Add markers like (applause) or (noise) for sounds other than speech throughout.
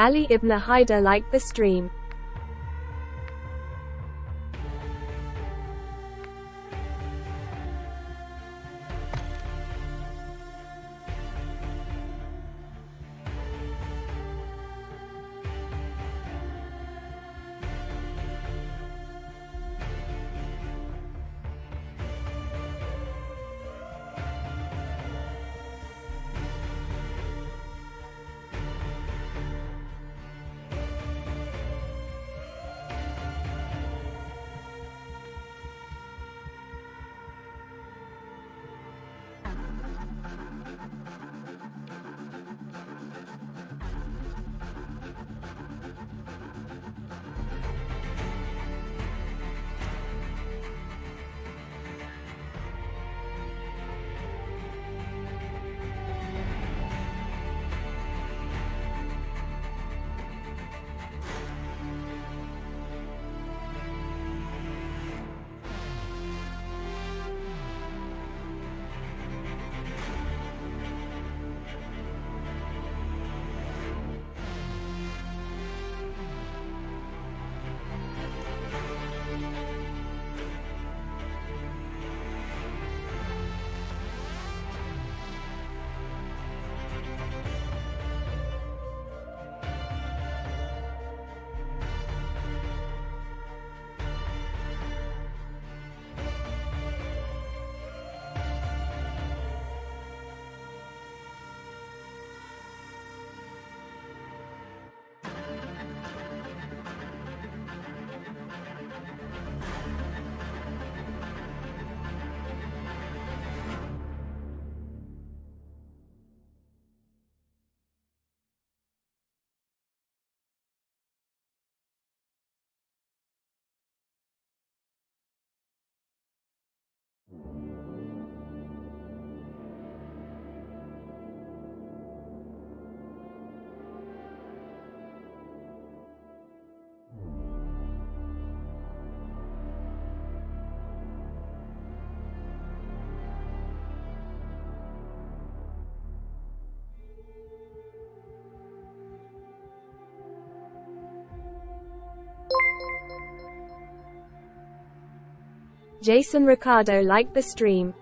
Ali ibn Haidar liked the stream. Jason Ricardo liked the stream.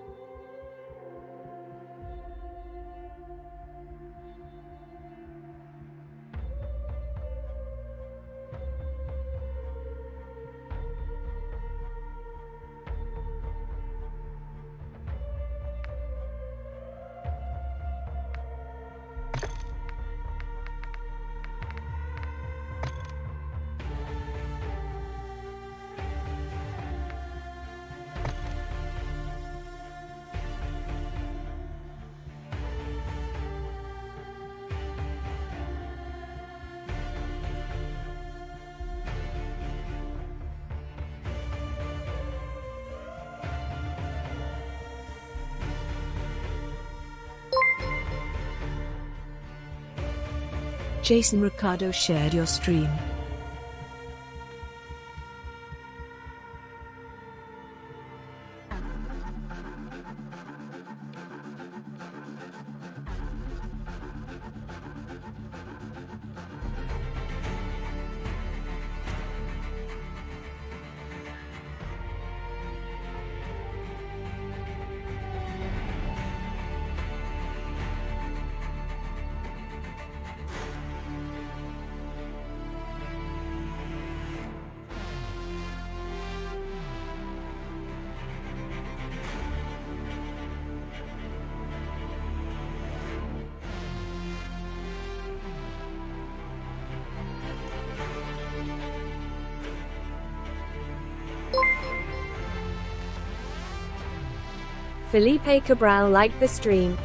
Jason Ricardo shared your stream. Felipe Cabral liked the stream.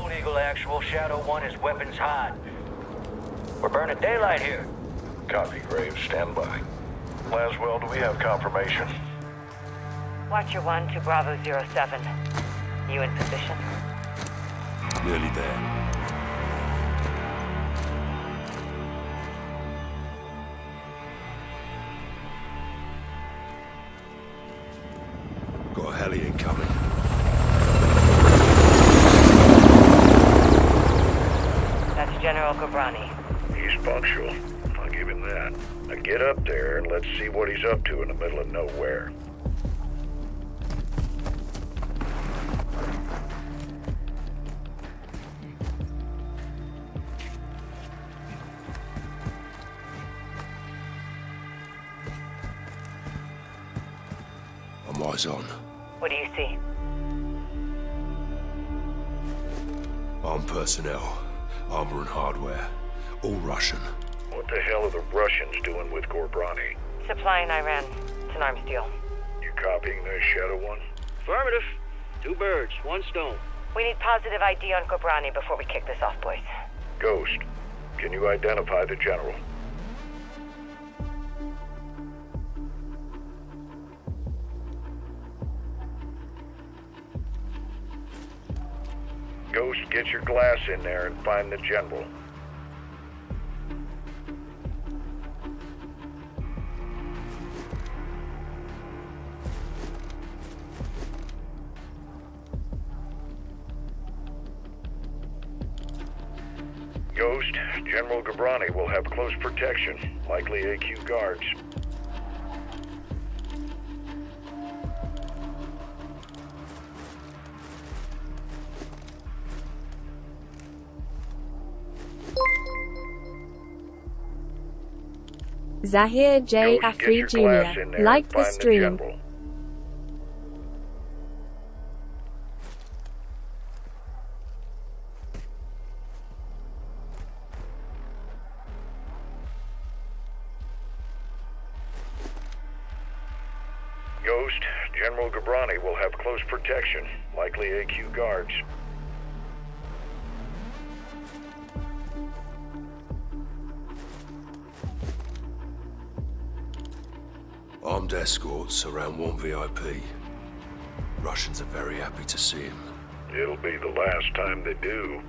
Gold Eagle Actual, Shadow 1 is weapons hot. We're burning daylight here. Copy, Graves. Stand by. Laswell, do we have confirmation? Watcher 1 to Bravo 07. You in position? Nearly there. Got a heli incoming. That's He's punctual. I'll give him that. Now get up there and let's see what he's up to in the middle of nowhere. Positive ID on Ghorbrani before we kick this off, boys. Ghost, can you identify the general? Ghost, get your glass in there and find the general. Ghost, General Ghorbrani will have close protection, likely AQ guards. Zahir J. Afri Jr. in there Like the stream. the Ghost, General Ghorbrani will have close protection, likely AQ guards. Armed escorts around one VIP. Russians are very happy to see him. It'll be the last time they do.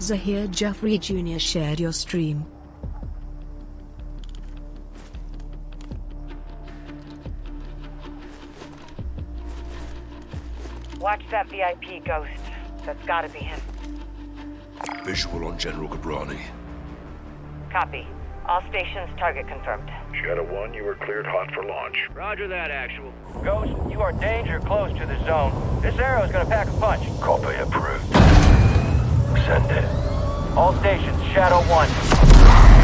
Zahir Jaffrey Jr. shared your stream. That VIP, Ghost. That's gotta be him. Visual on General Ghorbrani. Copy. All stations target confirmed. Shadow 1, you are cleared hot for launch. Roger that, actual. Ghost, you are danger close to the zone. This arrow is gonna pack a punch. Copy approved. Send it. All stations, Shadow 1.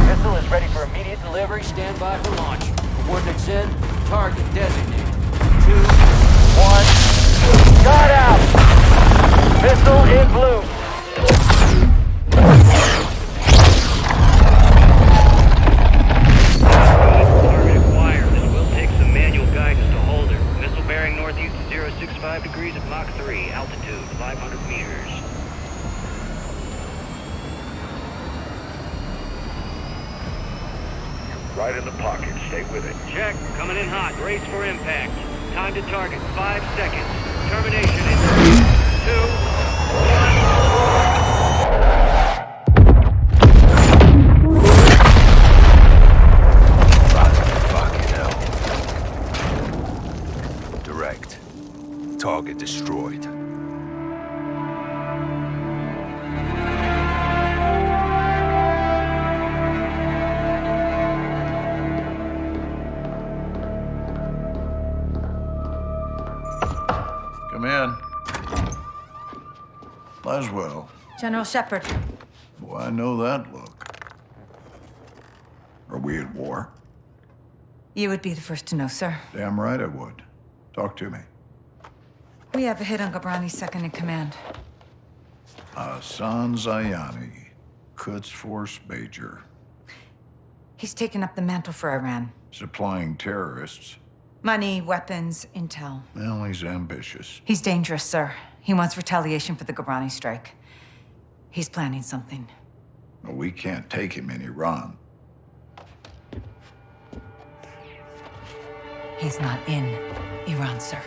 Missile is ready for immediate delivery. Stand by for launch. Coordinates in, target designated. Two, One. Got out! Missile in blue. General Shepherd, Boy, I know that look. Are we at war? you would be the first to know, sir. Damn right I would. Talk to me. We have a hit on Ghorbrani's second in command. Hassan Zyani, Quds Force Major, He's taken up the mantle for Iran. supplying terrorists. Money, weapons, intel. Well, he's ambitious. He's dangerous, sir. He wants retaliation for the Ghorbrani strike. He's planning something. Well, we can't take him in Iran. He's not in Iran, sir.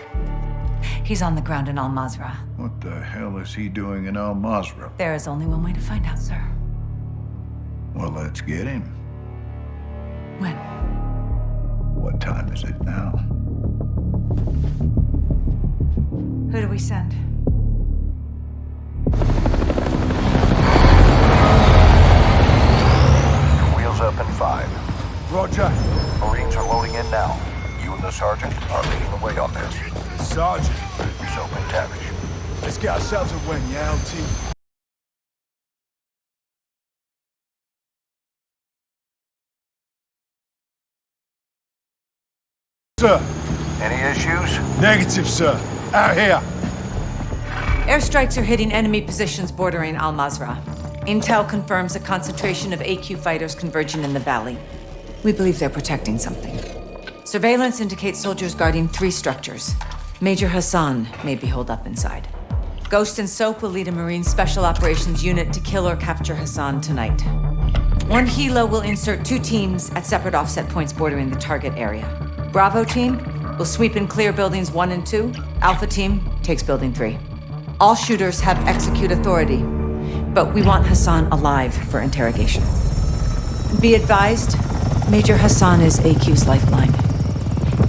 He's on the ground in Al-Mazrah. What the hell is he doing in Al-Mazrah? There is only one way to find out, sir. Well, let's get him. When? What time is it now? Who do we send? Roger. Marines are loading in now. You and the sergeant are leading the way on this. Sergeant. So, MacTavish. Let's get ourselves a win, yeah, LT? Sir. Any issues? Negative, sir. Out here. Airstrikes are hitting enemy positions bordering Al Mazrah. Intel confirms a concentration of AQ fighters converging in the valley. We believe they're protecting something. Surveillance indicates soldiers guarding three structures. Major Hassan may be holed up inside. Ghost and Soap will lead a Marine Special Operations unit to kill or capture Hassan tonight. One Hilo will insert two teams at separate offset points bordering the target area. Bravo team will sweep and clear buildings one and two. Alpha team takes building three. All shooters have execute authority, but we want Hassan alive for interrogation. Be advised, Major Hassan is AQ's lifeline.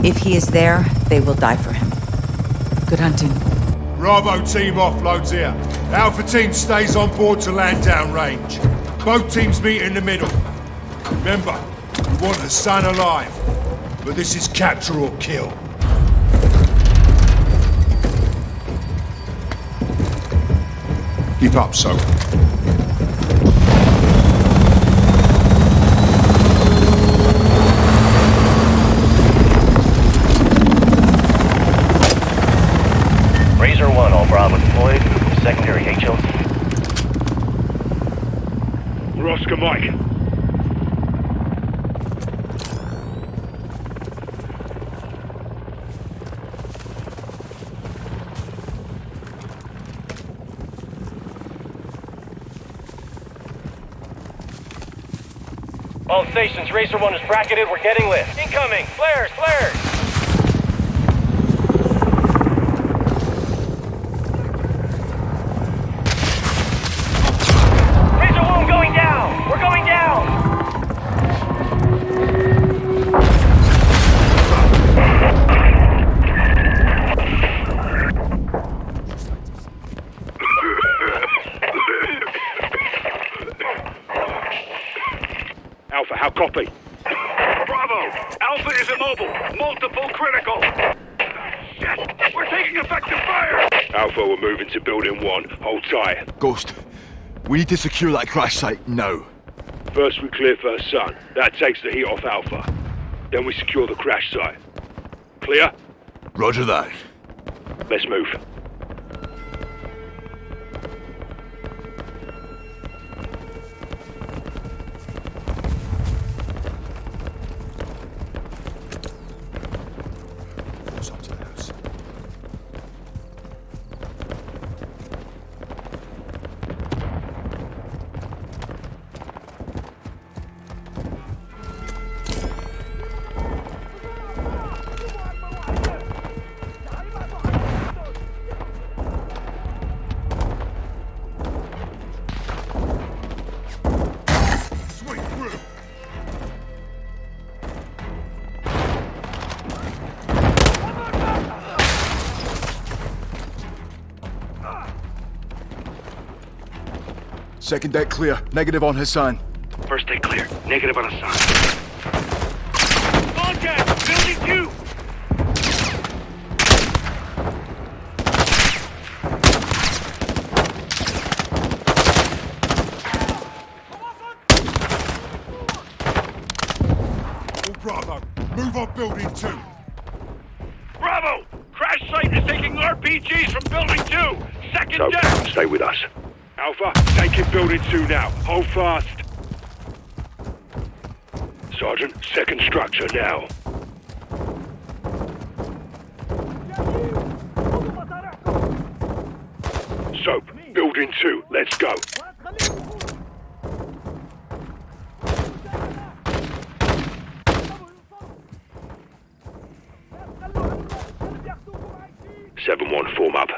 If he is there, they will die for him. Good hunting. Bravo team offloads here. Alpha team stays on board to land down range. Both teams meet in the middle. Remember, we want the son alive. But this is capture or kill. Keep up, Soap. Razor 1, all Bravo deployed. Secondary HLT. Roscoe Mike. All stations, Razor 1 is bracketed. We're getting lit. Incoming! Flares! Flares! Razor 1 going down! We're going down! Alpha, how copy? Bravo! Alpha is immobile. Multiple critical. Shit! We're taking effective fire! Alpha, we're moving to building one. Hold tight. Ghost, we need to secure that crash site now. First we clear first sun. That takes the heat off Alpha. Then we secure the crash site. Clear? Roger that. Let's move. Second deck clear. Negative on Hassan. First deck clear. Negative on a sign. Contact! Building two! All Bravo, move on building two. Bravo! Crash site is taking RPGs from building two! Second So, deck! stay with us. Alpha, taking building two now. Hold fast. Sergeant, second structure now. Soap, building two, let's go. form up.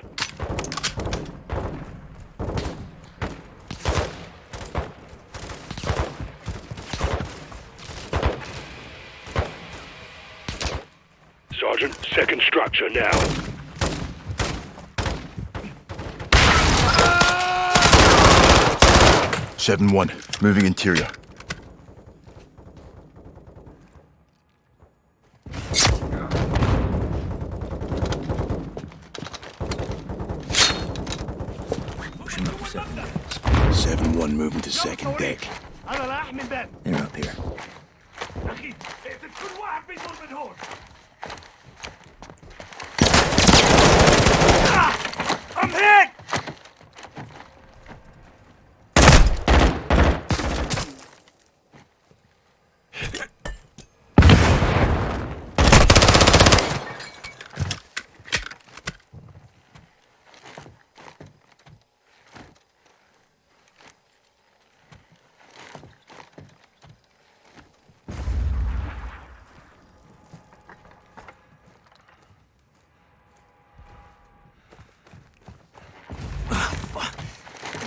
Sergeant, second structure now. Seven one, moving interior. Seven one, moving to second deck. They're up here. I'm hit!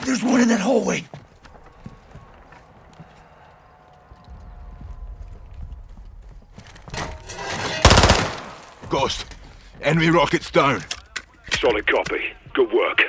There's one in that hallway. Ghost, enemy rockets down. Solid copy. Good work.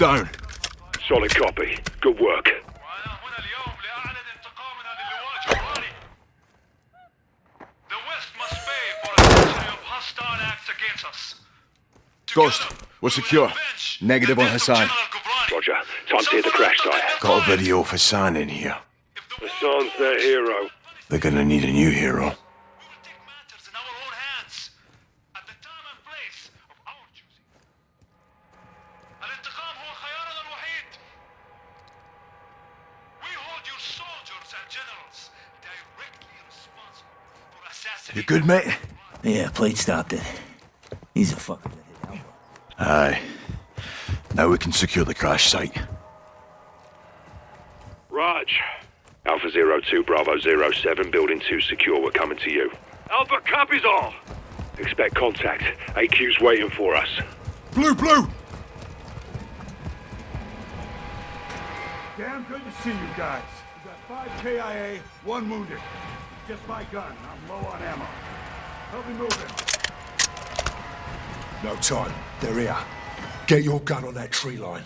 Down. Solid copy. Good work. Ghost, we're secure. Negative on Hassan. Roger. Time to hit the crash site. Got a video of Hassan in here. Hassan's their hero. They're gonna need a new hero. Good, mate? Yeah, plate stopped it. He's a fucker. Aye. Now we can secure the crash site. Raj. Alpha Zero Two Bravo Zero Seven, Building 2 secure. We're coming to you. Alpha copies all. Expect contact. AQ's waiting for us. Blue, blue! Damn good to see you guys. We got five KIA, one wounded. Just my gun. I'm low on ammo. Help me move him. No time. They're here. Get your gun on that tree line.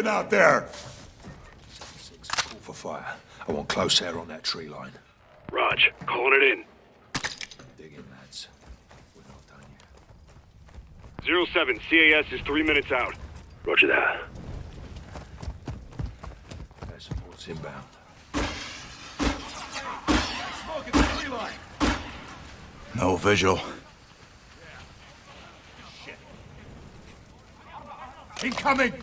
Moving out there! Six, call for fire. I want close air on that tree line. Raj, calling it in. Dig in, lads. We're not done yet. Zero 07, CAS is three minutes out. Roger that. Air support's inbound. Smoking the tree line! No visual. Incoming!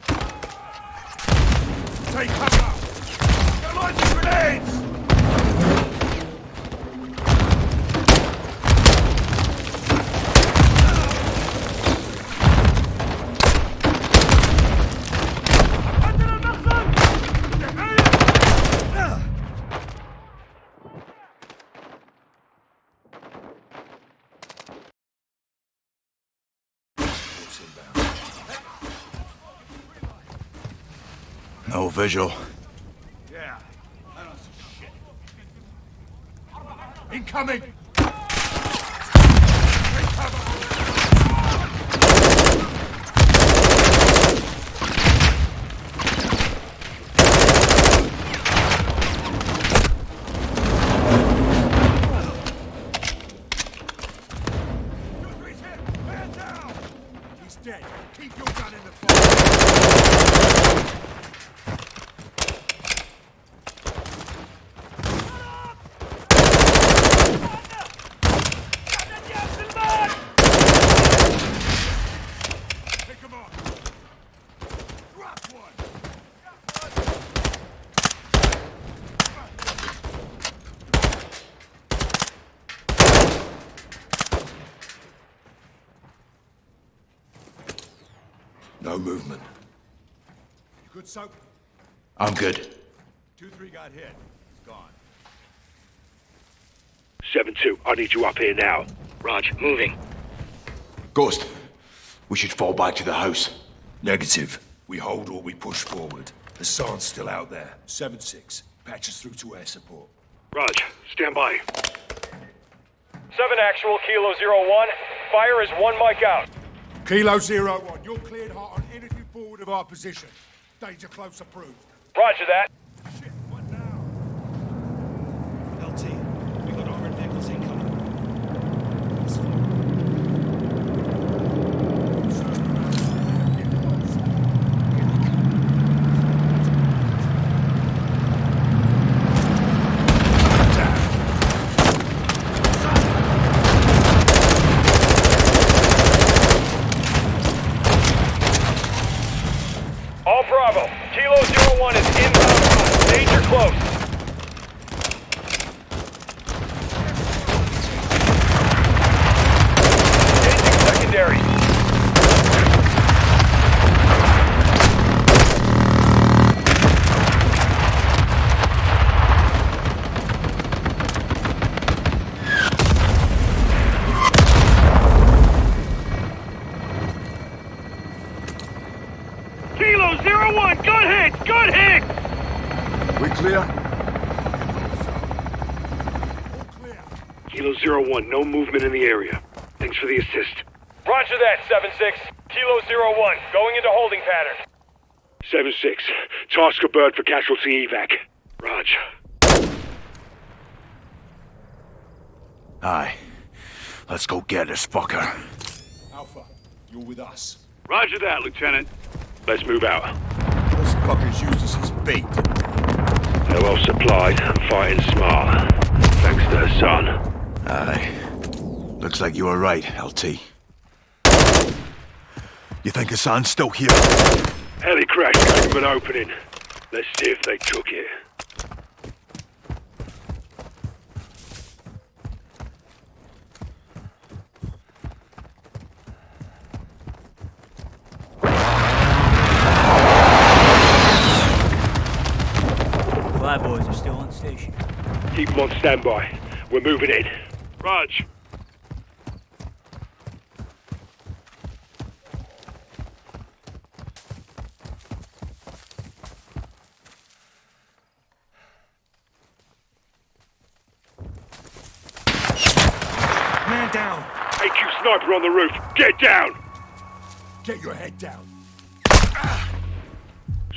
Take cover! They're launching grenades! Visual. Yeah, I don't see shit. Incoming! Take cover! Two, three's hit! Man down! He's dead. Keep your gun in the fire. Pick him up! Drop one! No movement. You good, Soap? I'm good. Two, three got hit. He's gone. 7-2, I need you up here now. Raj, moving. Ghost, we should fall back to the house. Negative. We hold or we push forward. Hassan's still out there. 7-6. Patch us through to air support. Raj, stand by. 7 actual, Kilo zero 01. Fire is one mic out. Kilo zero one, you're cleared hot on anything forward of our position. Danger close approved. Roger that. Shit, what now? LT, we got armored vehicles incoming. All Bravo. Kilo zero 01 is inbound. Danger close. Engaging secondary. Kilo zero 01, gun hit! Gun hit! We clear? All clear. Kilo zero 01, no movement in the area. Thanks for the assist. Roger that, 7-6. Kilo zero 01, going into holding pattern. 7-6, task a bird for casualty evac. Raj. Aye. Let's go get this fucker. Alpha, you're with us. Roger that, Lieutenant. Let's move out. Those fuckers used us as bait. They're well supplied and fighting smart. Thanks to Hassan. Aye. Looks like you were right, LT. You think Hassan's still here? Heli crash gave them an opening. Let's see if they took it. Flyboys are still on station. Keep them on standby. We're moving in. Raj. Man down. AQ sniper on the roof. Get down! Get your head down. Ah.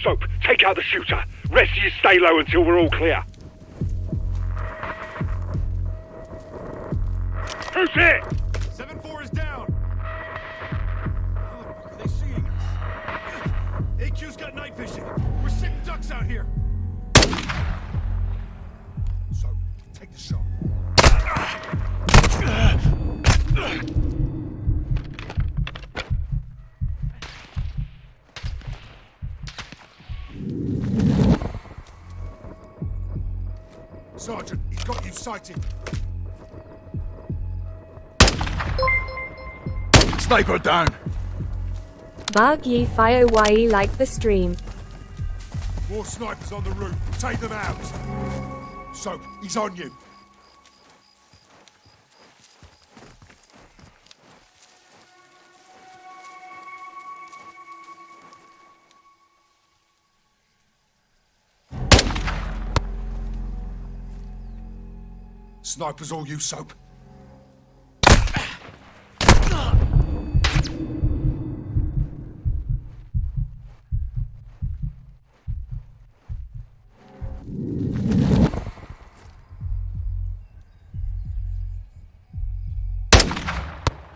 Soap, take out the shooter. Rest of you stay low until we're all clear. Who's hit? 7-4 is down. Are they seeing us? (sighs) AQ's got night vision. We're sitting ducks out here. Soap, take the shot. Ah. Sergeant, he's got you sighted. Sniper down. Bug ye fire ye like the stream. More snipers on the roof. Take them out. Soap, he's on you. Snipers all you, Soap.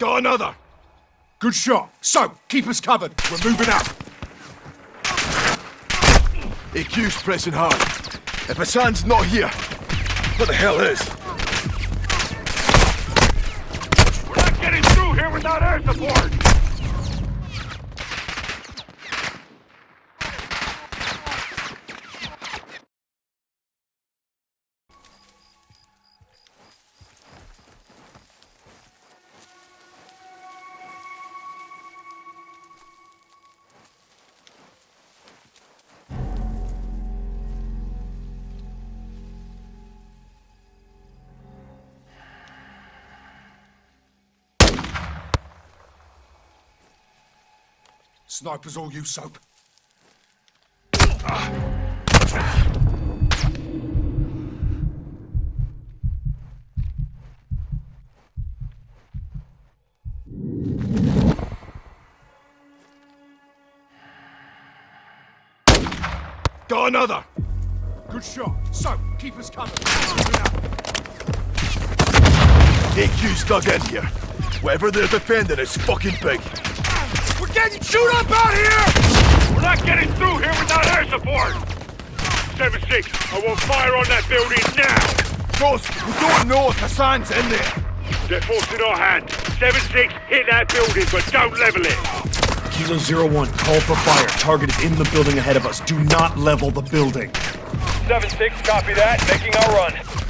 Got another. Good shot. Soap, keep us covered. We're moving up. AQ's pressing hard. If Hassan's not here, what the hell is? We're not getting through here without air support! Snipers all you, Soap. Got another. Good shot. Soap, keep us covered. AQ's dug in here. Whatever they're defending is fucking big. We're getting chewed up out here! We're not getting through here without air support! 7-6, I want fire on that building now! Boss, we don't know if Hassan's in there. They're forcing our hand. 7-6, hit that building, but don't level it! Kilo Zero One, call for fire. Target is in the building ahead of us. Do not level the building. 7-6, copy that. Making our run.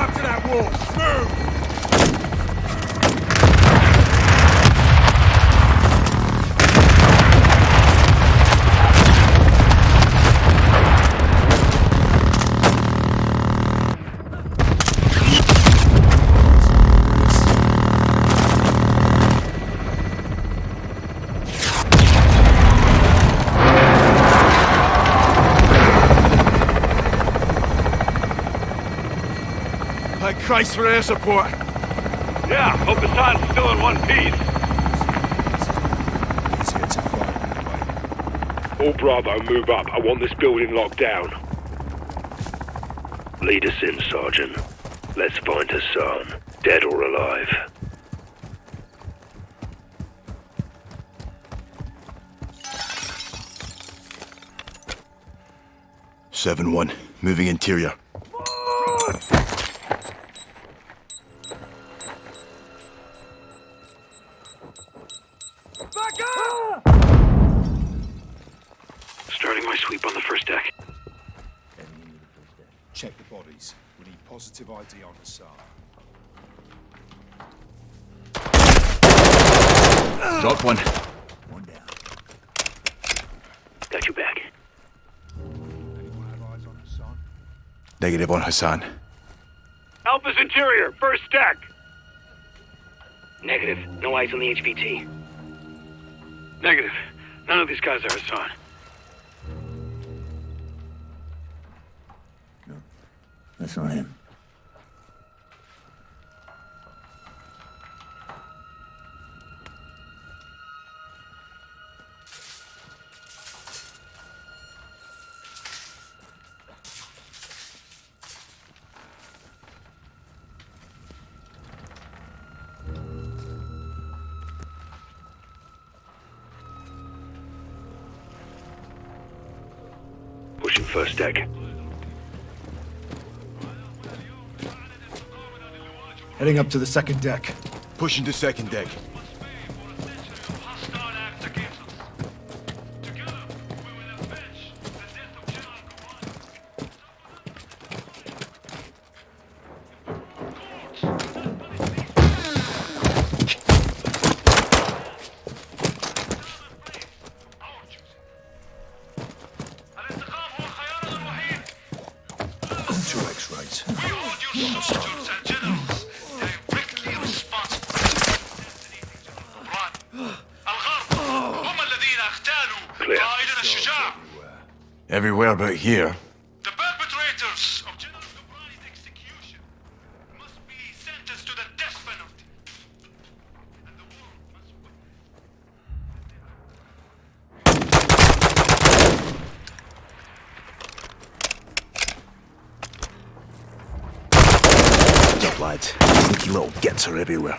Up to that wall. Move! Christ for air support. Yeah, hope the Hassan's still in one piece. Oh, He's here to fight. All Bravo, move up. I want this building locked down. Lead us in, Sergeant. Let's find Hassan, dead or alive. Seven one, moving interior. Hassan. Alpha's interior, first deck. Negative. No eyes on the HVT. Negative. None of these guys are Hassan. That's not him. Heading up to the second deck. Pushing to second deck. Here. The perpetrators of General Ghorbrani's execution must be sentenced to the death penalty. And the world must Up, lads. Sneaky little gets are everywhere.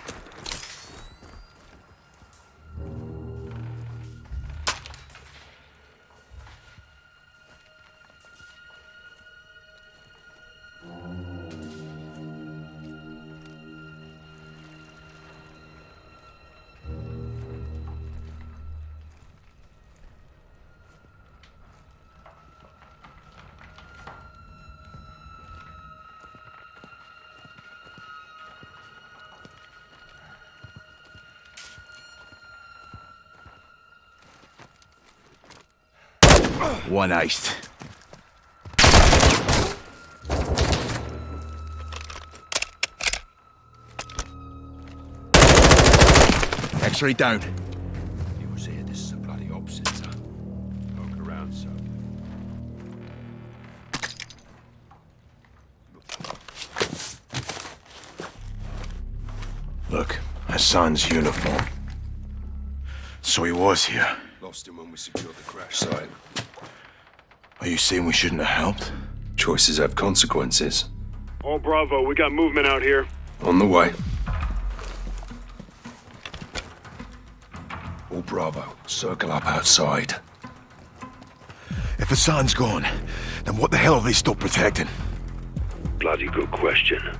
One iced. X-ray down. You was here, this is a bloody opposite, sir. Poke around, sir. Look, Hassan's uniform. So he was here. Lost him when we secured the crash site. Are you saying we shouldn't have helped? Choices have consequences. All Bravo, we got movement out here. On the way. All Bravo, circle up outside. If Hassan's gone, then what the hell are they still protecting? Bloody good question.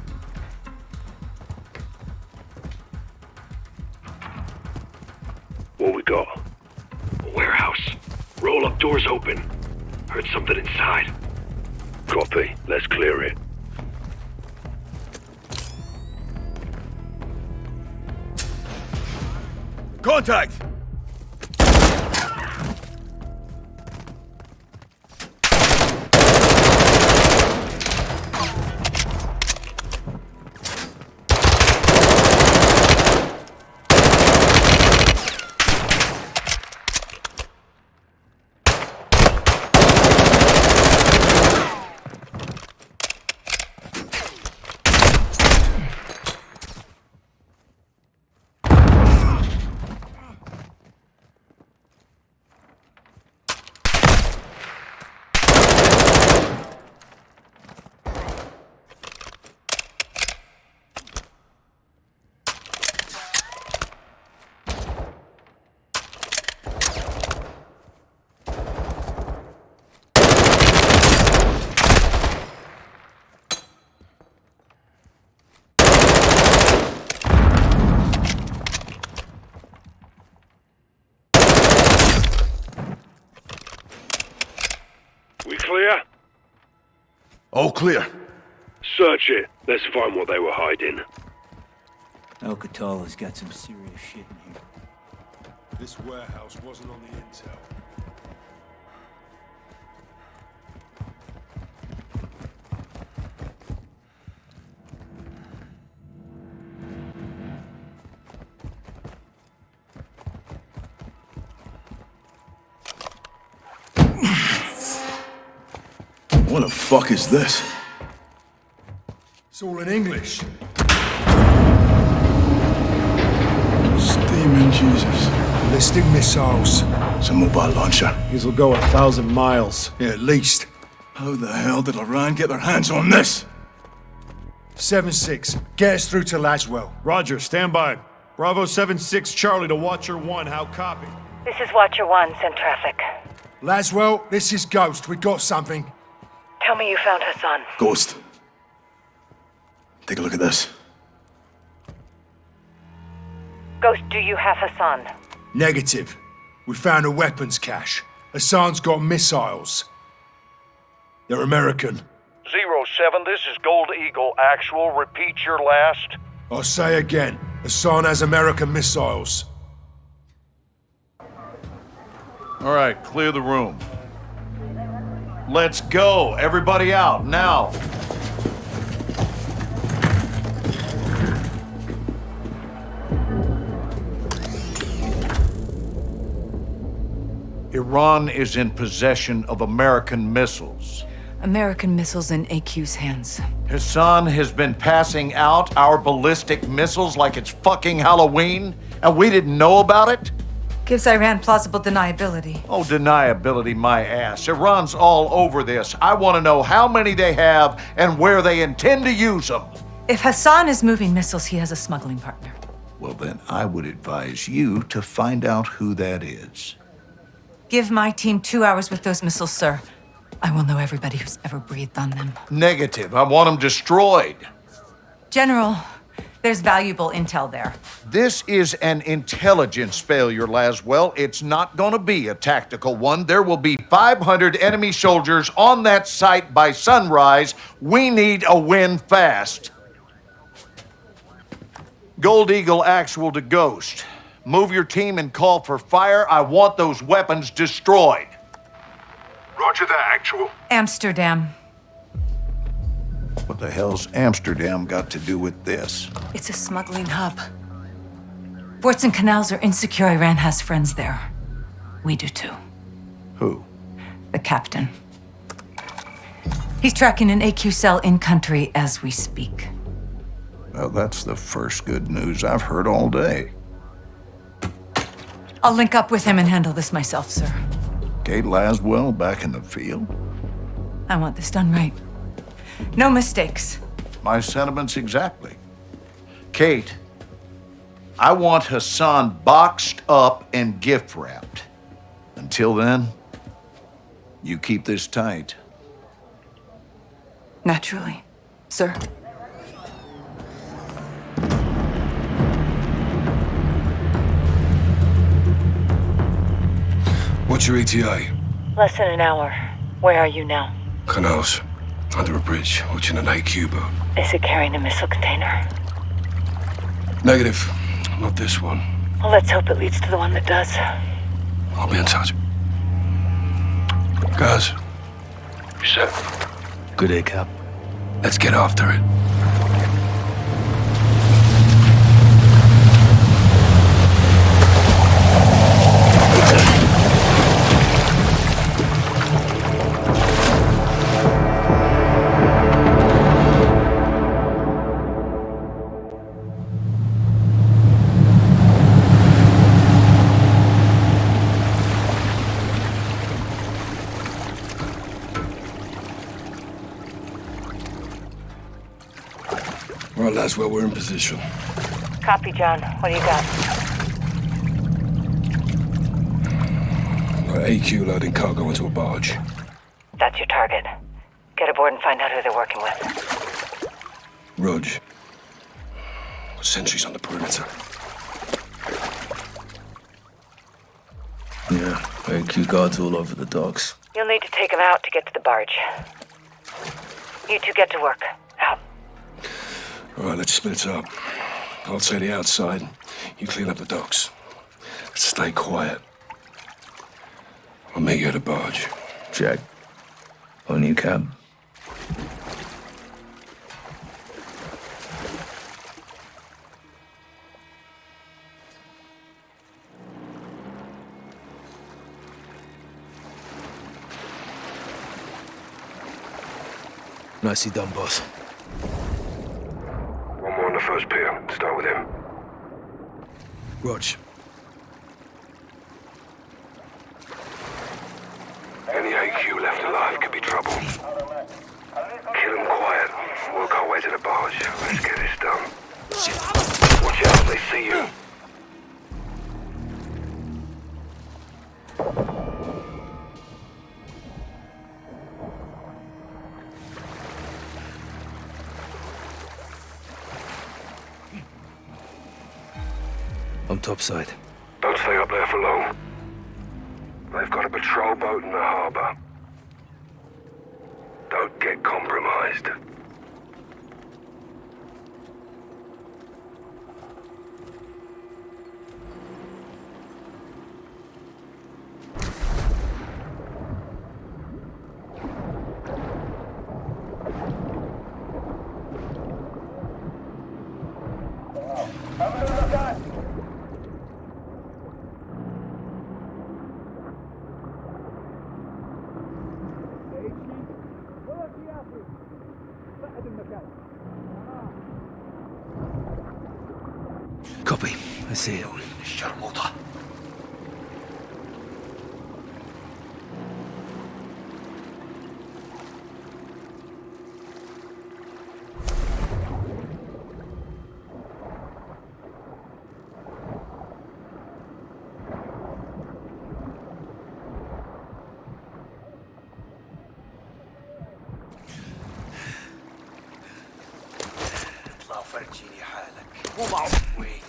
All clear. Search it. Let's find what they were hiding. Al-Qatala's got some serious shit in here. This warehouse wasn't on the intel. Fuck is this? It's all in English. Steaming Jesus. Ballistic missiles. It's a mobile launcher. These will go a thousand miles. Yeah, at least. How the hell did Iran get their hands on this? 7-6. Get us through to Laswell. Roger, stand by. Bravo 7-6 Charlie to Watcher 1. How copy? This is Watcher 1, send traffic. Laswell, this is Ghost. We got something. Tell me you found Hassan. Ghost. Take a look at this. Ghost, do you have Hassan? Negative. We found a weapons cache. Hassan's got missiles. They're American. Zero 07, this is Gold Eagle. Actual, repeat your last. I'll say again. Hassan has American missiles. All right, clear the room. Let's go. Everybody out, now. Iran is in possession of American missiles. American missiles in AQ's hands. Hassan has been passing out our ballistic missiles like it's fucking Halloween, and we didn't know about it? Gives Iran plausible deniability. Oh, deniability, my ass. Iran's all over this. I want to know how many they have and where they intend to use them. If Hassan is moving missiles, he has a smuggling partner. Well, then I would advise you to find out who that is. Give my team two hours with those missiles, sir. I will know everybody who's ever breathed on them. Negative. I want them destroyed. General, there's valuable intel there. This is an intelligence failure, Laswell. It's not going to be a tactical one. There will be 500 enemy soldiers on that site by sunrise. We need a win fast. Gold Eagle actual to Ghost. Move your team and call for fire. I want those weapons destroyed. Roger that, actual. Amsterdam. What the hell's Amsterdam got to do with this? It's a smuggling hub. Ports and canals are insecure. Iran has friends there. We do too. Who? The captain. He's tracking an AQ cell in country as we speak. Well, that's the first good news I've heard all day. I'll link up with him and handle this myself, sir. Kate Laswell back in the field? I want this done right. No mistakes. My sentiments exactly. Kate, I want Hassan boxed up and gift wrapped. Until then, you keep this tight. Naturally, sir. What's your ETA? Less than an hour. Where are you now? Canals. Under a bridge, watching an AQ boat. Is it carrying a missile container? Negative. Not this one. Well, let's hope it leads to the one that does. I'll be in touch. Guys. You set? Good day, Cap. Let's get after it. That's where we're in position. Copy, John. What do you got? Right, AQ loading cargo into a barge. That's your target. Get aboard and find out who they're working with. Rudge. Sentries on the perimeter. Yeah, AQ guards all over the docks. You'll need to take them out to get to the barge. You two get to work. Out. All right, let's split up. I'll take the outside. You clean up the docks. Stay quiet. I'll meet you at the barge. Check. On you, Cap. Nicely done, boss. First pier. Start with him. Rog. Any AQ left alive could be trouble. Kill him quiet. Work our way to the barge. Let's get this done. Watch out, they see you. I'm topside. Don't stay up there for long. They've got a patrol boat in the harbor. Don't get compromised.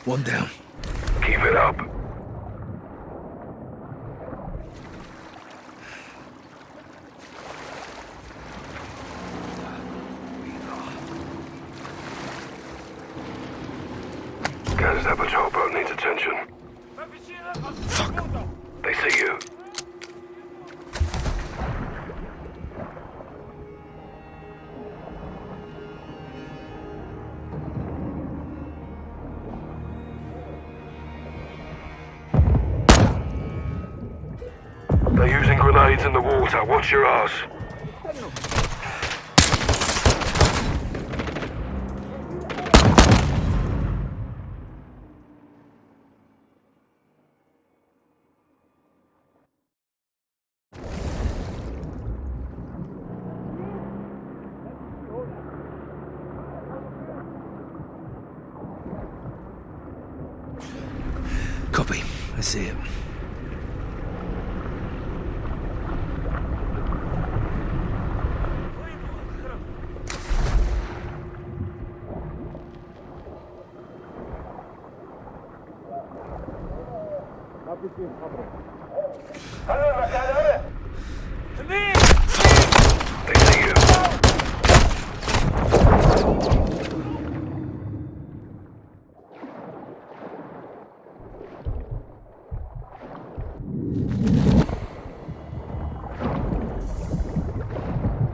One down. Your ass. Copy. I see it. They see you.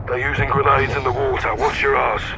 They're using grenades in the water. Watch your ass.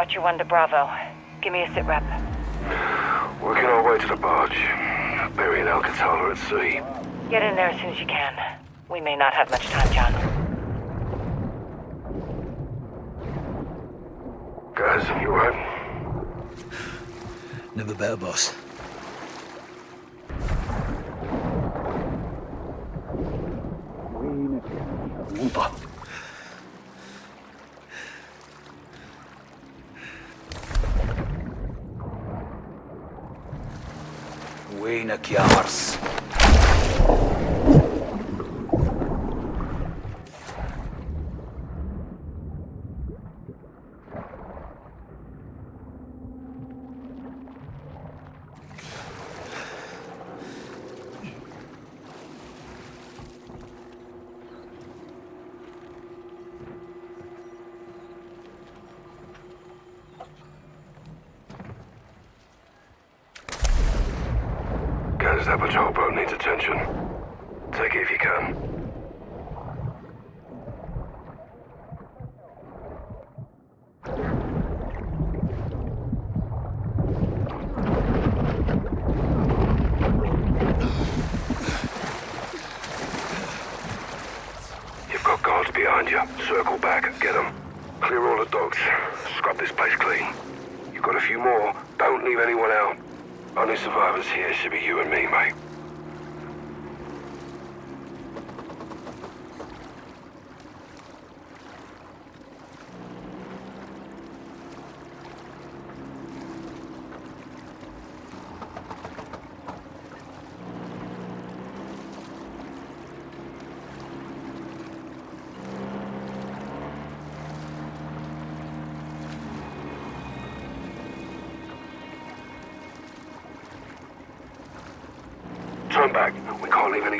Watcher 1 to Bravo. Give me a sit rep. Working our way to the barge. burying Al-Qatala at sea. Get in there as soon as you can. We may not have much time, John. Guys, you alright? Never better, boss.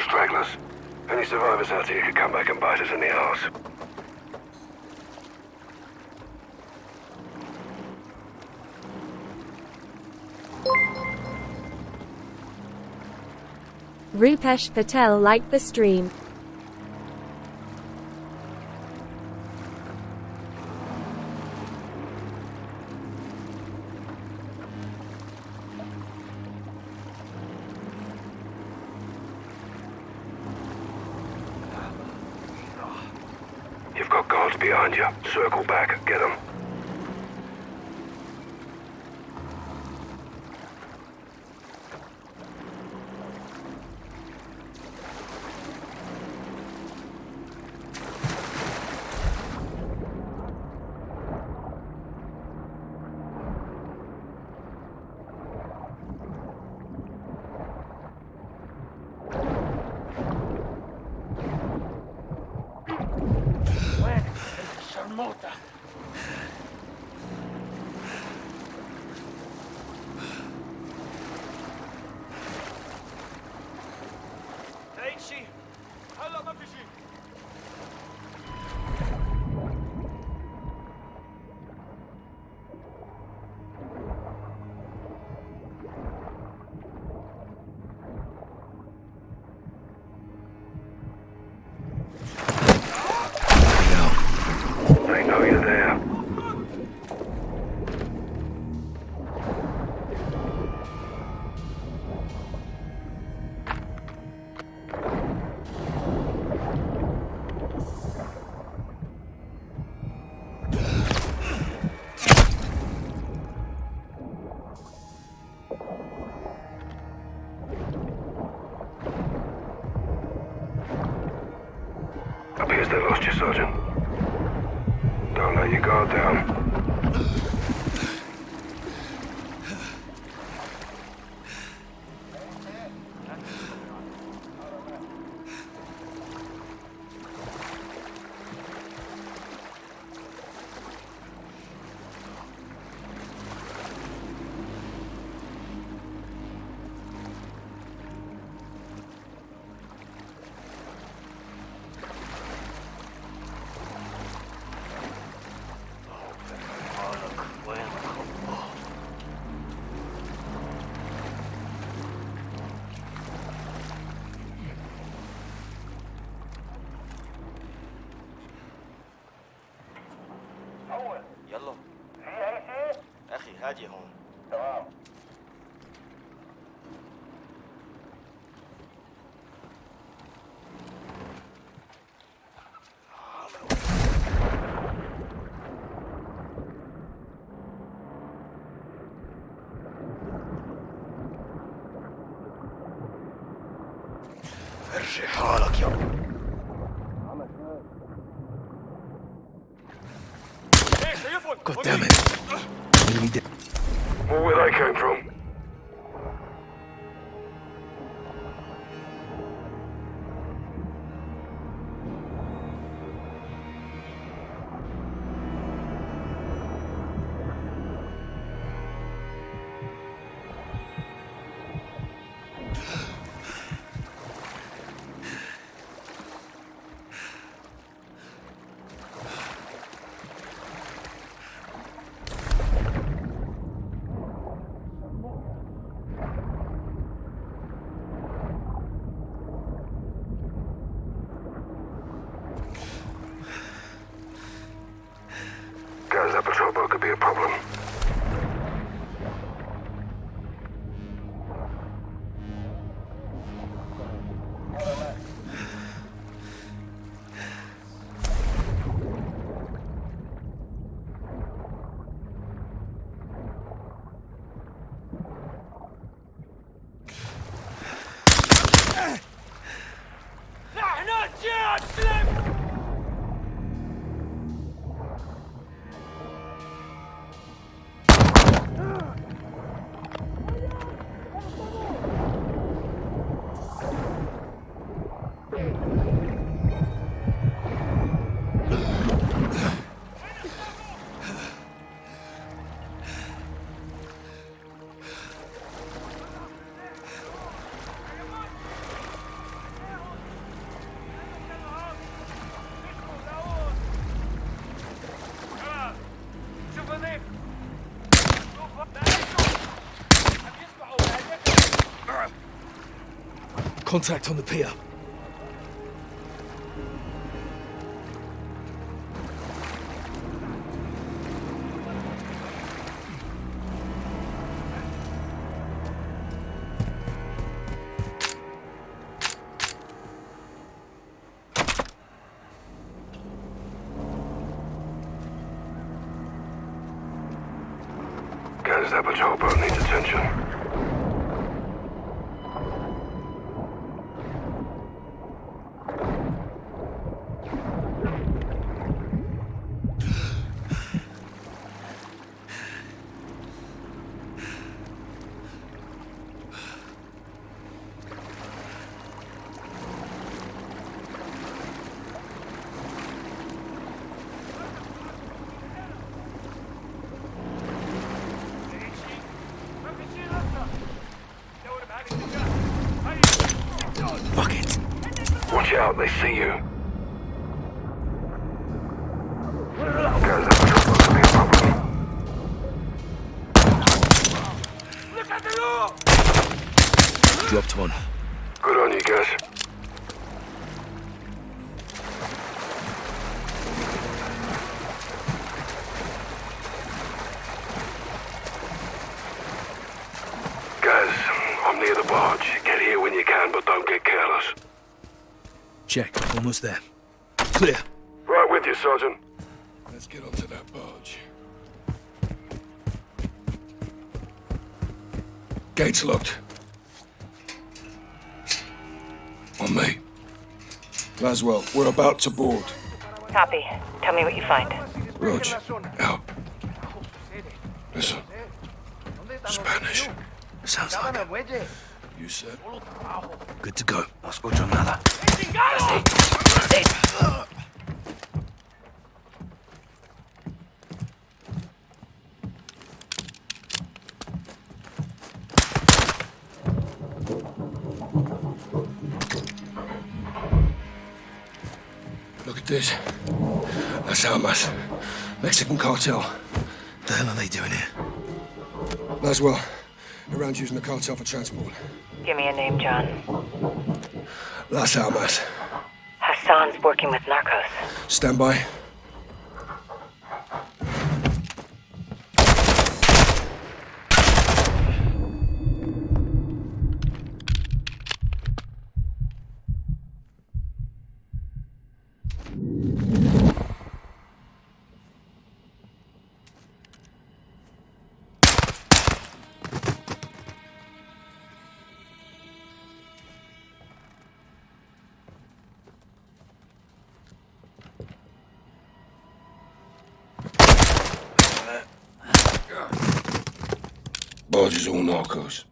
Stragglers. Any survivors out here could come back and bite us in the arse. Rupesh Patel liked the stream. Contact on the pier. Almost there. Clear. Right with you, Sergeant. Let's get onto that barge. Gates locked. On me. Laswell, we're about to board. Copy. Tell me what you find. Rog, out. Listen. Spanish. Sounds like it. You said. Good to go. Laswell, around using the cartel for transport. Give me a name, John. Las Almas. Hassan's working with Narcos. Stand by. Sarge's all narcos.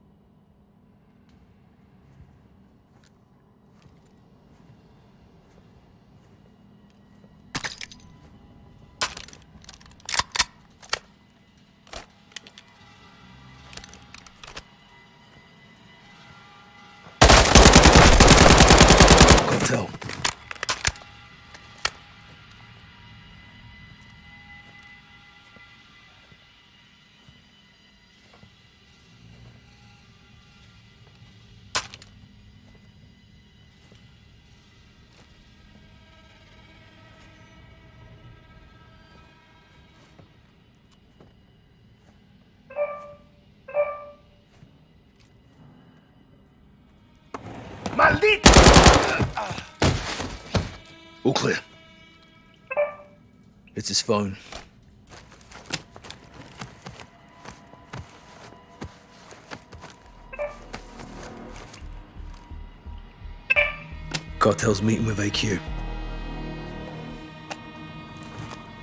¡Maldito! All clear. It's his phone. Cartel's meeting with AQ.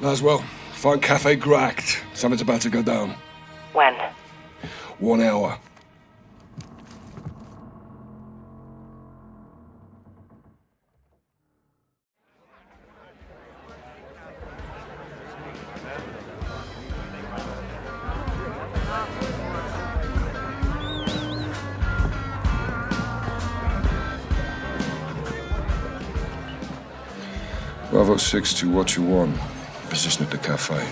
Laswell, find Cafe Gracht. Something's about to go down. When? One hour. Bravo 6 to what you want. Position at the cafe.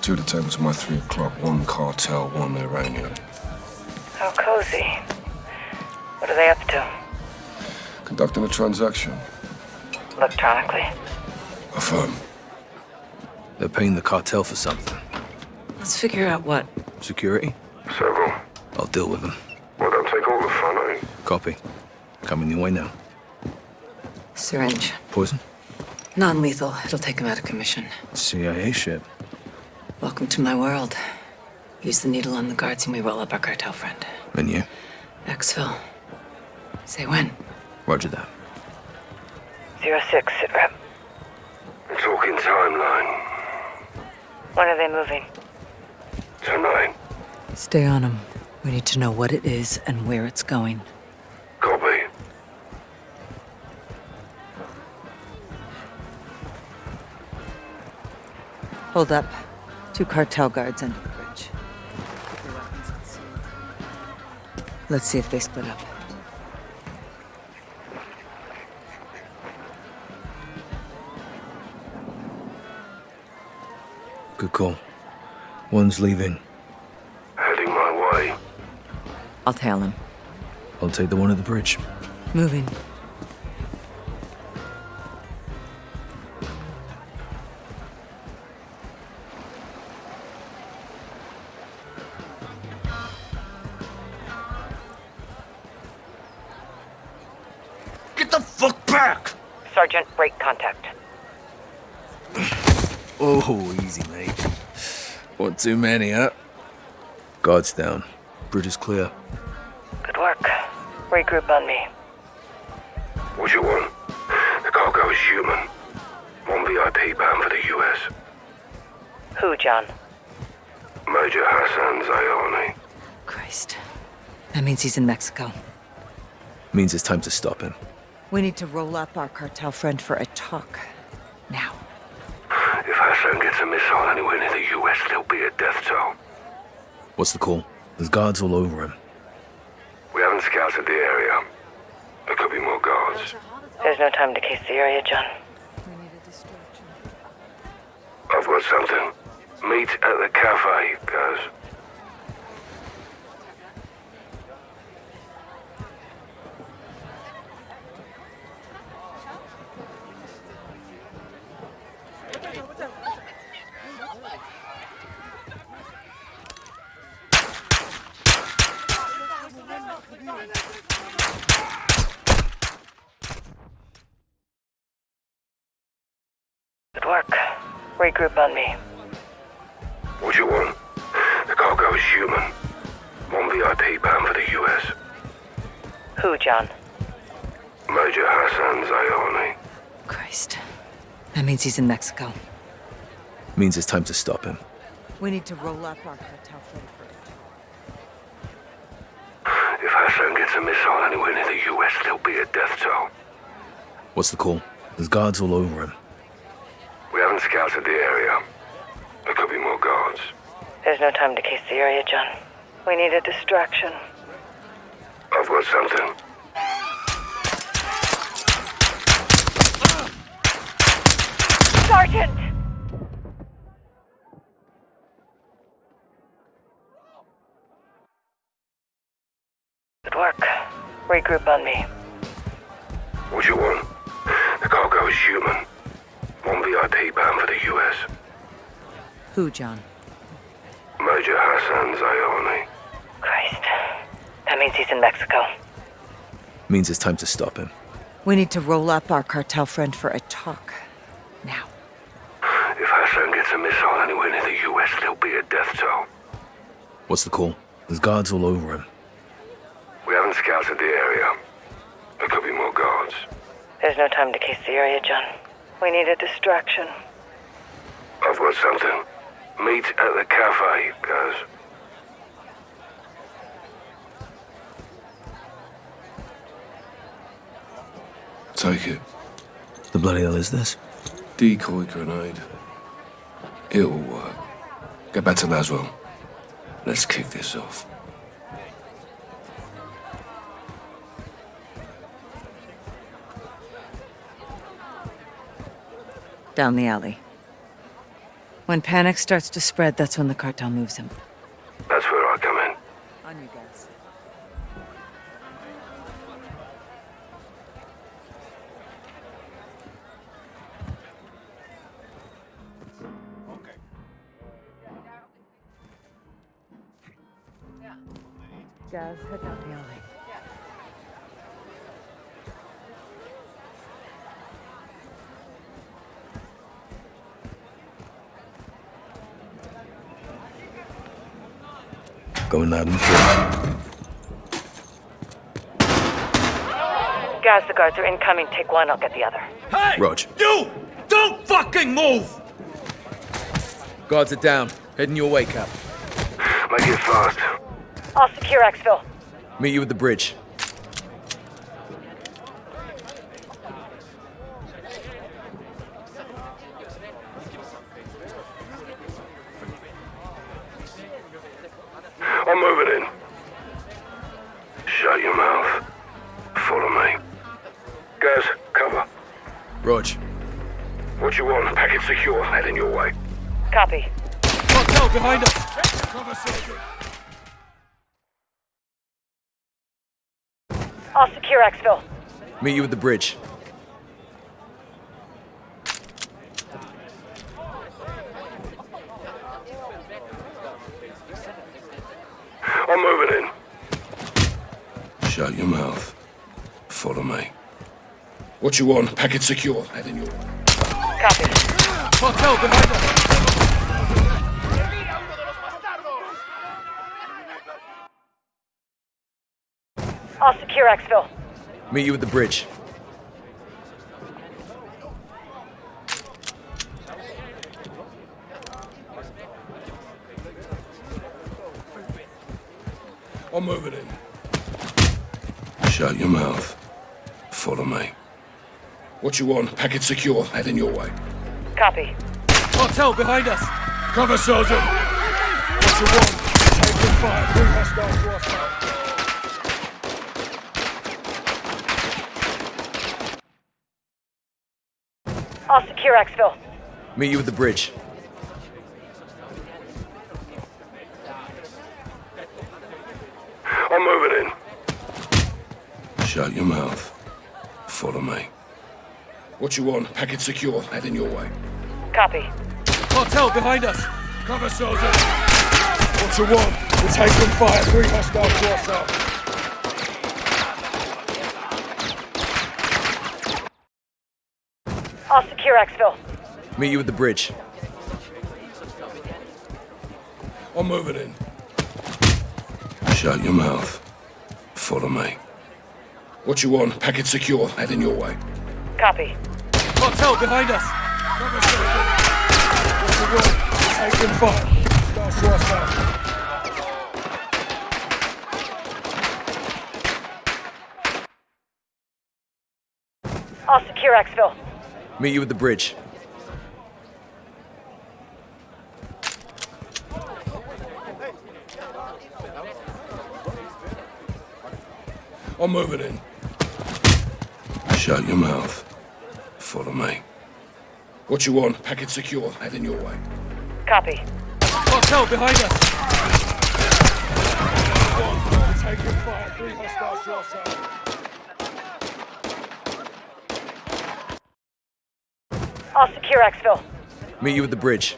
Two of the tables at my 3 o'clock. One cartel, one Iranian. How cozy. What are they up to? Conducting a transaction. Electronically. Affirm. They're paying the cartel for something. Let's figure out what. Security? Several. I'll deal with them. Well, don't take all the fun, eh? Copy. Coming your way now. Syringe. Poison? Non lethal. It'll take him out of commission. CIA ship. Welcome to my world. Use the needle on the guards and we roll up our cartel friend. And you? Exfil. Say when. Roger that. Zero six, sit rep. Talking timeline. When are they moving? Tonight. Stay on them. We need to know what it is and where it's going. Hold up. Two cartel guards under the bridge. Let's see if they split up. Good call. One's leaving. Heading my way. I'll tail him. I'll take the one at the bridge. Moving. Too many, huh? Guards down. Bridge is clear. Good work. Regroup on me. What you want? The cargo is human. One VIP bound for the US. Who, John? Major Hassan Zyani. Christ. That means he's in Mexico. Means it's time to stop him. We need to roll up our cartel friend for a talk. Now. If Hassan gets a missile anywhere near the US, there'll be a death toll. What's the call? There's guards all over him. We haven't scouted the area. There could be more guards. There's no time to case the area, John. We need a distraction. I've got something. Meet at the cafe, guys. Work. Regroup on me. What you want? The cargo is human. One VIP bound for the US. Who, John? Major Hassan Zyani. Christ. That means he's in Mexico. Means it's time to stop him. We need to roll up our cartel friend for a talk. gets a missile anywhere near the US, there'll be a death toll. What's the call? There's guards all over him. We haven't scouted the area. There could be more guards. There's no time to case the area, John. We need a distraction. I've got something. Sergeant! Good work. Regroup on me. What you want? The cargo is human. One VIP bound for the US. Who, John? Major Hassan Zyani. Christ. That means he's in Mexico. Means it's time to stop him. We need to roll up our cartel friend for a talk. Now. If Hassan gets a missile anywhere near the US, there'll be a death toll. What's the call? There's guards all over him. We haven't scouted the area. There could be more guards. There's no time to case the area, John. We need a distraction. I've got something. Meet at the cafe, guys. Take it. The bloody hell is this? Decoy grenade. It'll work. Get back to Laswell. Let's kick this off. Down the alley. When panic starts to spread, that's when the cartel moves him. That's where I come in. On you guys. Guys, head down the alley. Going loud and clear. Guys, the guards are incoming. Take one, I'll get the other. Hey! Rog. You! Don't fucking move! Guards are down. Heading your way, Cap. Make it fast. I'll secure Exfil. Meet you at the bridge. Meet you at the bridge. I'm moving in. Shut your mouth. Follow me. What you want? Package secure. Heading your way. Copy. Cartel behind us! I'll secure Exfil. Meet you at the bridge. I'm moving in. Shut your mouth. Follow me. What you want? Package secure. Heading your way. Copy. Cartel behind us! Cover, Sergeant! What you want? Taking fire. Three hostiles to our side. I'll secure Exfil. Meet you at the bridge. I'm moving in. Shut your mouth. Follow me. What you want? Package secure. Heading your way. Copy. Cartel behind us! Cover, soldier. What you want? We're taking fire. Three hostile to our Meet you at the bridge. I'm moving in. Shut your mouth. Follow me. What you want? Packet secure. Heading your way. Copy. Hotel behind us! Fire. I'll secure Exfil. Meet you at the bridge. I'm moving in. Shut your mouth. Follow me. What you want? Package secure. Head in your way. Copy. Cartel behind us! Taking fire. Three hostiles your side. I'll secure exfil. Meet you at the bridge.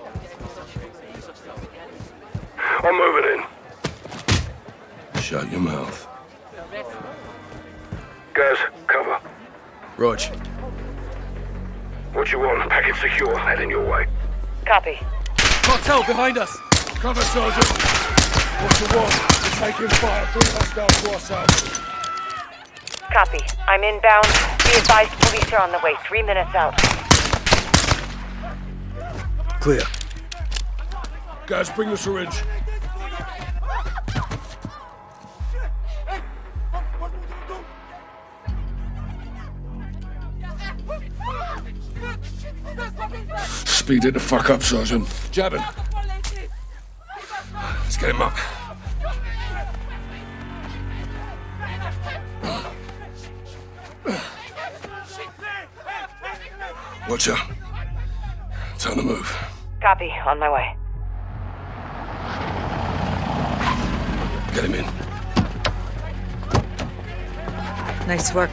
I'm moving in. Shut your mouth. Guys, cover. Rog, What you want? Package secure. Heading your way. Copy. Cartel behind us! Cover, Sergeant. What you want? We're taking fire. Three hostiles your side. Copy. I'm inbound. Be advised police are on the way. Three minutes out. Clear. Guys, bring the syringe. Speed it the fuck up, Sergeant. Jab Jabbing. Let's get him up. Watch out. Time to move. Copy. On my way. Get him in. Nice work.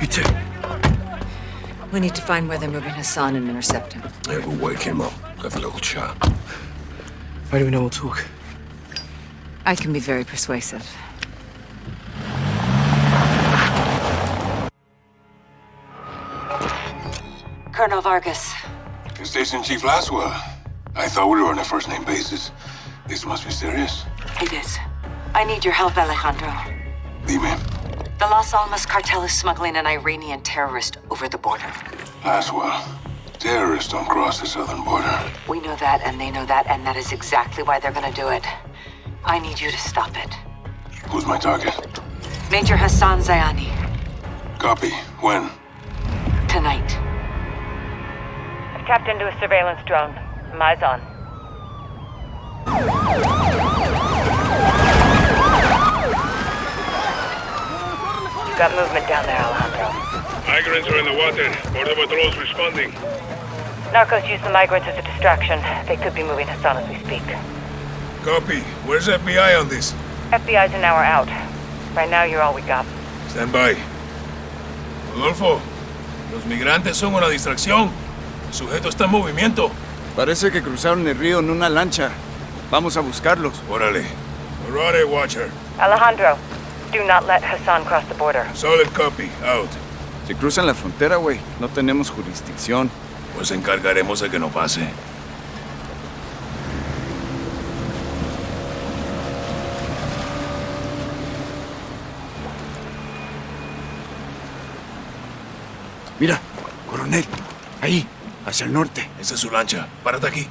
You too. We need to find where they're moving Hassan and intercept him. Yeah, we'll wake him up. Have a little chat. How do we know we'll talk? I can be very persuasive. Colonel Vargas, Station Chief Laswell. I thought we were on a first name basis. This must be serious. it is. I need your help, Alejandro. Dime, The Las Almas cartel is smuggling an Iranian terrorist over the border. Laswell. Terrorists don't cross the southern border. We know that, and they know that, and that is exactly why they're gonna do it. I need you to stop it. Who's my target? Major Hassan Zyani, Copy. When? tonight. Tapped into a surveillance drone. Eyes on. Got movement down there, Alejandro. Migrants are in the water. Border patrol's responding. Narcos use the migrants as a distraction. They could be moving us on as we speak. Copy. Where's FBI on this? FBI's an hour out. Right now, you're all we got. Stand by. Rodolfo, los migrantes son una distracción. El sujeto está en movimiento. Parece que cruzaron el río en una lancha. Vamos a buscarlos. Órale. Alright, Watcher. Alejandro, do not let Hassan cross the border. Solid copy. Out. Si cruzan la frontera, güey, no tenemos jurisdicción. Pues encargaremos de que no pase. Mira, coronel. Ahí, hacia el norte. Esa es su lancha. Párate aquí.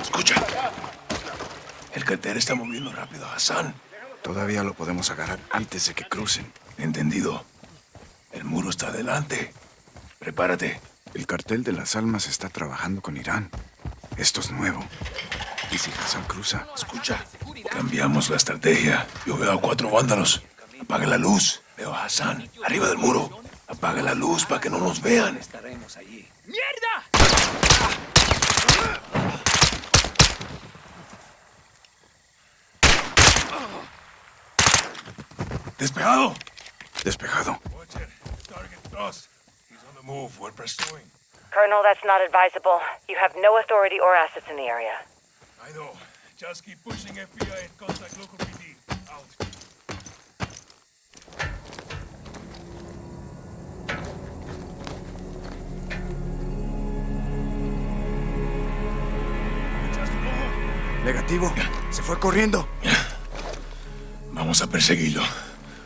Escucha. El cartel está moviendo rápido a Hassan. Todavía lo podemos agarrar antes de que crucen. Entendido. El muro está adelante. Prepárate. El cartel de las almas está trabajando con Irán. Esto es nuevo. ¿Y si Hassan cruza? Escucha. Cambiamos la estrategia. Yo veo a cuatro vándalos. Apaga la luz. Veo a Hassan. Arriba del muro. Apaga la luz para que no nos vean. Estaremos allí. Despejado. Despejado. Pursuing. Colonel, that's not advisable. You have no authority or assets in the area. I know. Just keep pushing FBI and contact local PD. Out. Negativo. Se fue corriendo. Vamos a perseguirlo.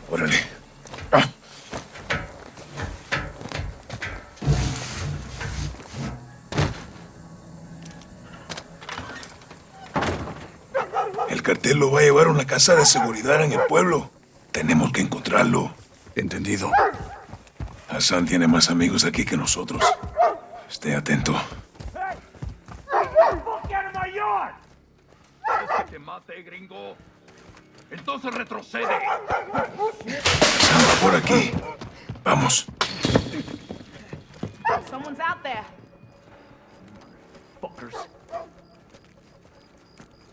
Órale. Cartel lo va a llevar a una casa de seguridad en el pueblo. Tenemos que encontrarlo. Entendido. Hassan tiene más amigos aquí que nosotros. Esté atento. Te mate, gringo. Entonces retrocede. Hassan va por aquí. Vamos. Someone's out there. Fuckers.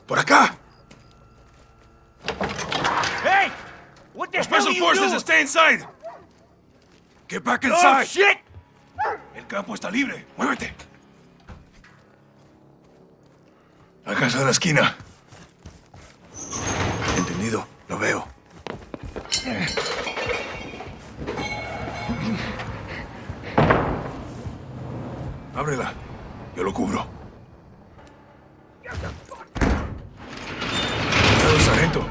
¡Por acá! Hey! What the Special Forces, doing? stay inside! Get back Oh, inside! shit! El campo está libre. Muévete. La casa de la esquina. Entendido. Lo veo. Ábrela. Yo lo cubro. Cuidado, sargento.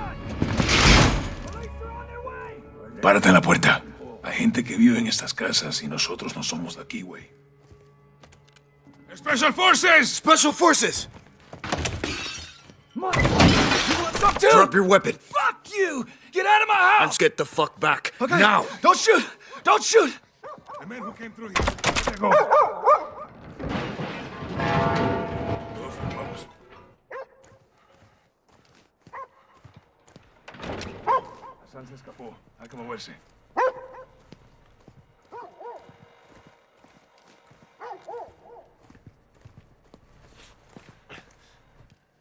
Párate en la puerta. Hay gente que vive en estas casas y nosotros no somos de aquí, güey. Special Forces! Special Forces! Drop your weapon. Fuck you! Get out of my house! Let's get the fuck back. Okay. Now! Don't shoot! Don't shoot! The men who came through here. Let them go. Vamos. Hassan se escapó. Hay que moverse.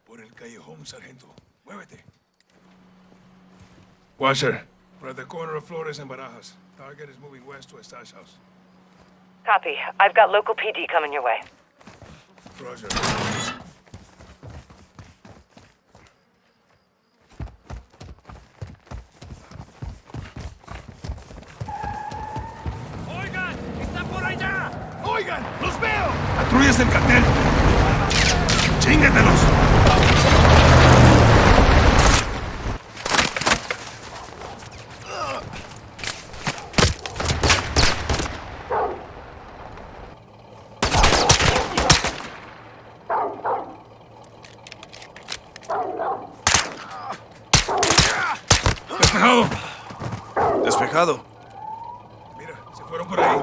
Por el callejón, sargento. Muévete. Watcher, we're at the corner of Flores and Barajas. Target is moving west to a stash house. Copy. I've got local PD coming your way. Roger. ¡Patrullas del cartel! ¡Chíngatelos! ¡Despejado! Despejado. Mira, se fueron por ahí.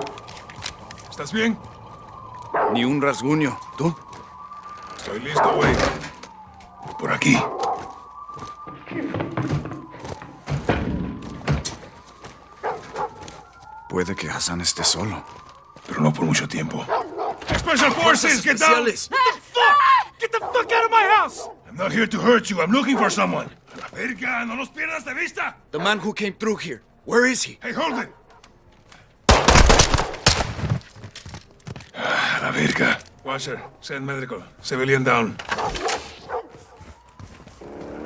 ¿Estás bien? Un rasguño. ¿Tú? Estoy listo, güey. Por aquí. Puede que Hassan esté solo. Pero no por mucho tiempo. Special Forces, get down! What the fuck? Get the fuck out of my house! I'm not here to hurt you. I'm looking for someone. A la verga, no los pierdas de vista. The man who came through here. Where is he? Hey, hold it. Ah, la verga. Watcher, send medical. Civilian down.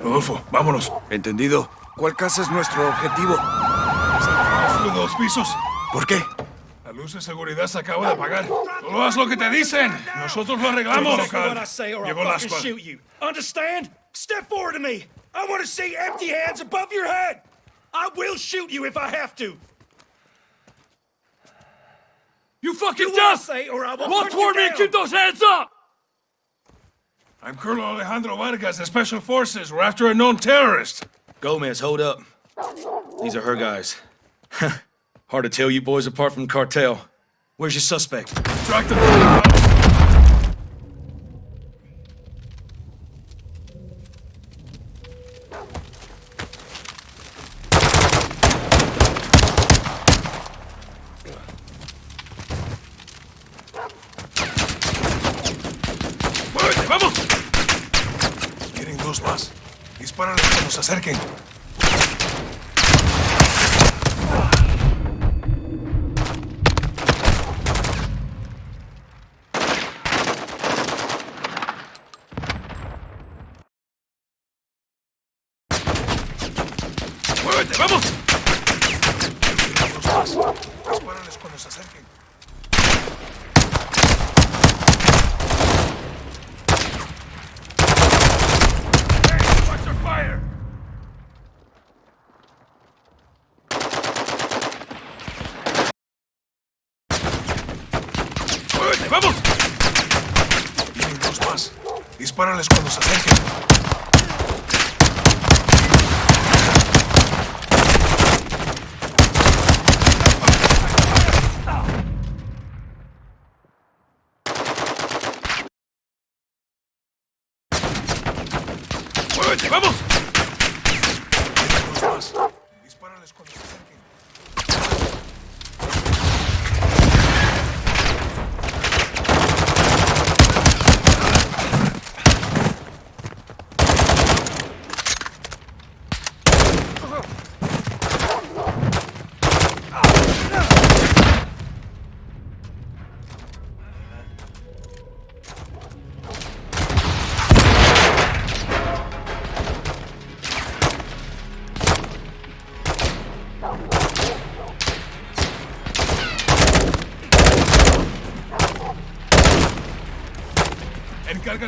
Rodolfo, vámonos. Entendido. ¿Cuál casa es nuestro objetivo? Solo dos pisos. ¿Por qué? La luz de seguridad se acaba de apagar. Solo haz lo que te dicen. Nosotros lo arreglamos. Llegó you. Understand? Step forward to me. I want to see empty hands above your head. I will shoot you if I have to. You fucking Do what I deaf! say or I will Walk put you toward me and keep those hands up! I'm Colonel Alejandro Vargas, the Special Forces. We're after a known terrorist. Gomez, hold up. These are her guys. (laughs) Hard to tell you boys apart from the cartel. Where's your suspect? Track them.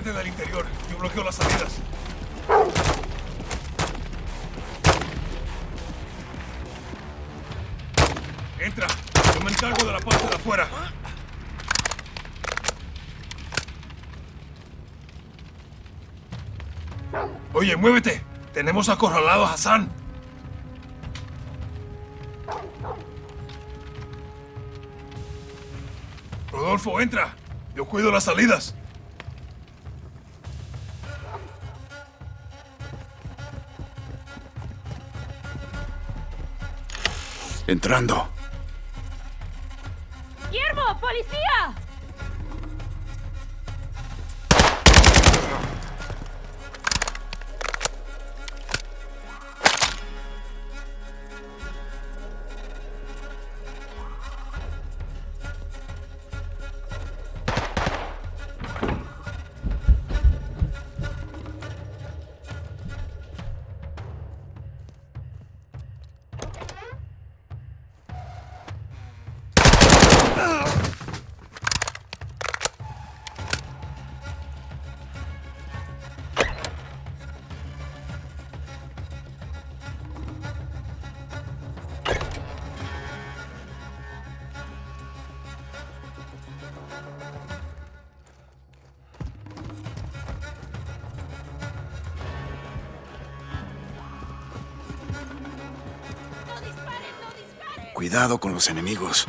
Encárgate del interior. Yo bloqueo las salidas. Entra. Yo me encargo de la parte de afuera. Oye, muévete. Tenemos acorralado a Hassan. Rodolfo, entra. Yo cuido las salidas. Entrando. Con los enemigos.